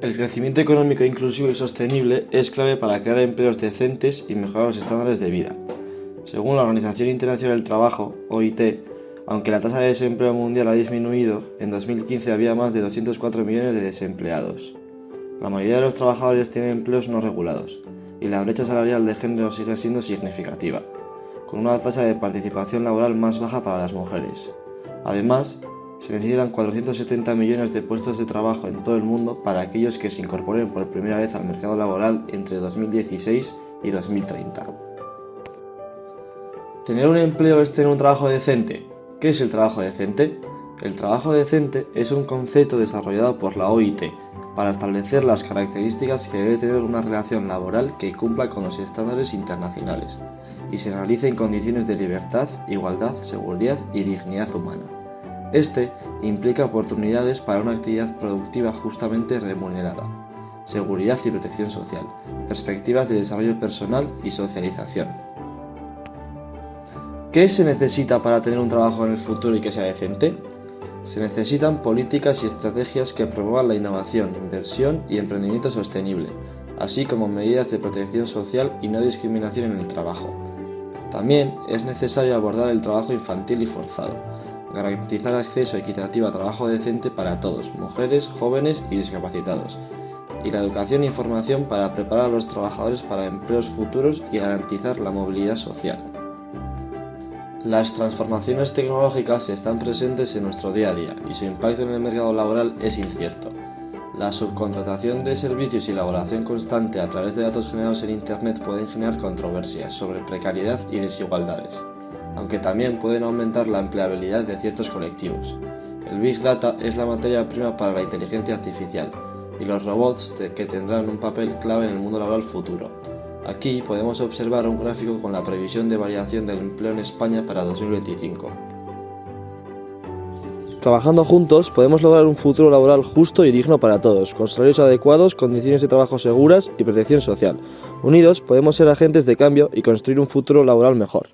El crecimiento económico inclusivo y sostenible es clave para crear empleos decentes y mejorar los estándares de vida. Según la Organización Internacional del Trabajo, OIT, aunque la tasa de desempleo mundial ha disminuido, en 2015 había más de 204 millones de desempleados. La mayoría de los trabajadores tienen empleos no regulados, y la brecha salarial de género sigue siendo significativa, con una tasa de participación laboral más baja para las mujeres. Además, se necesitan 470 millones de puestos de trabajo en todo el mundo para aquellos que se incorporen por primera vez al mercado laboral entre 2016 y 2030. ¿Tener un empleo es tener un trabajo decente? ¿Qué es el trabajo decente? El trabajo decente es un concepto desarrollado por la OIT para establecer las características que debe tener una relación laboral que cumpla con los estándares internacionales y se realice en condiciones de libertad, igualdad, seguridad y dignidad humana. Este implica oportunidades para una actividad productiva justamente remunerada, seguridad y protección social, perspectivas de desarrollo personal y socialización. ¿Qué se necesita para tener un trabajo en el futuro y que sea decente? Se necesitan políticas y estrategias que promuevan la innovación, inversión y emprendimiento sostenible, así como medidas de protección social y no discriminación en el trabajo. También es necesario abordar el trabajo infantil y forzado, garantizar acceso equitativo a trabajo decente para todos, mujeres, jóvenes y discapacitados, y la educación e información para preparar a los trabajadores para empleos futuros y garantizar la movilidad social. Las transformaciones tecnológicas están presentes en nuestro día a día y su impacto en el mercado laboral es incierto. La subcontratación de servicios y la evaluación constante a través de datos generados en Internet pueden generar controversias sobre precariedad y desigualdades aunque también pueden aumentar la empleabilidad de ciertos colectivos. El Big Data es la materia prima para la inteligencia artificial y los robots que tendrán un papel clave en el mundo laboral futuro. Aquí podemos observar un gráfico con la previsión de variación del empleo en España para 2025. Trabajando juntos podemos lograr un futuro laboral justo y digno para todos, con salarios adecuados, condiciones de trabajo seguras y protección social. Unidos podemos ser agentes de cambio y construir un futuro laboral mejor.